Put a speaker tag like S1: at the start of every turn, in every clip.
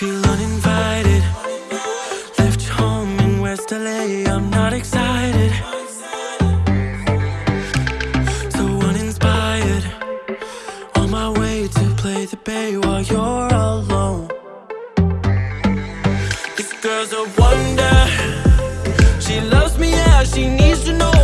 S1: feel uninvited. Left home in West LA, I'm not excited. So uninspired. On my way to play the bay while you're alone. This girl's a wonder. She loves me, as she needs to know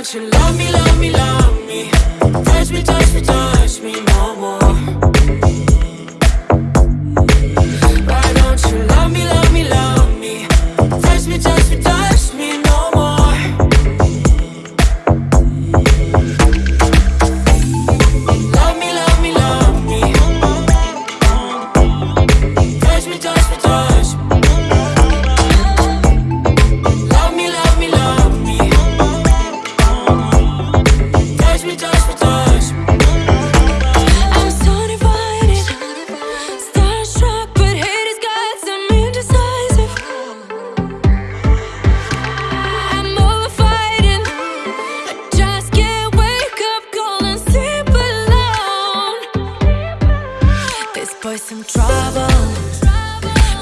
S1: Don't you love me, love me, love me? some trouble.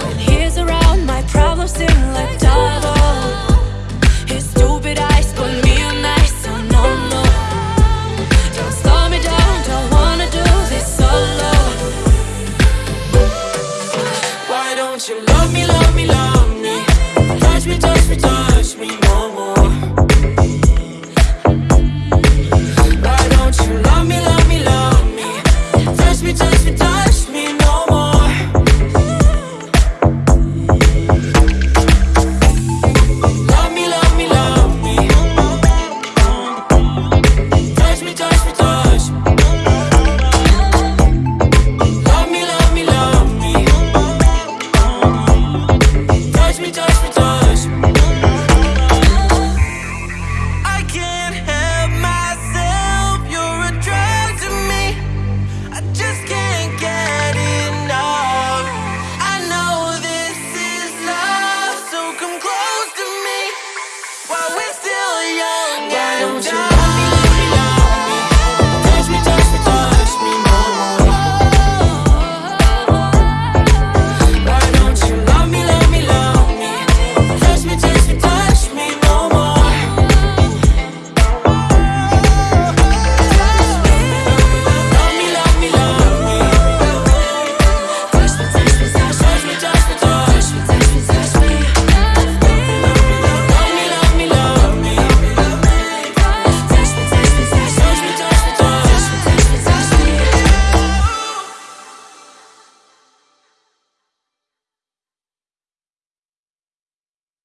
S1: When he's around, my problems seem like double. His stupid eyes put me on ice, so no, no Don't slow me down, don't wanna do this solo. Why don't you love me, love me, love me? Touch me, touch me, touch me.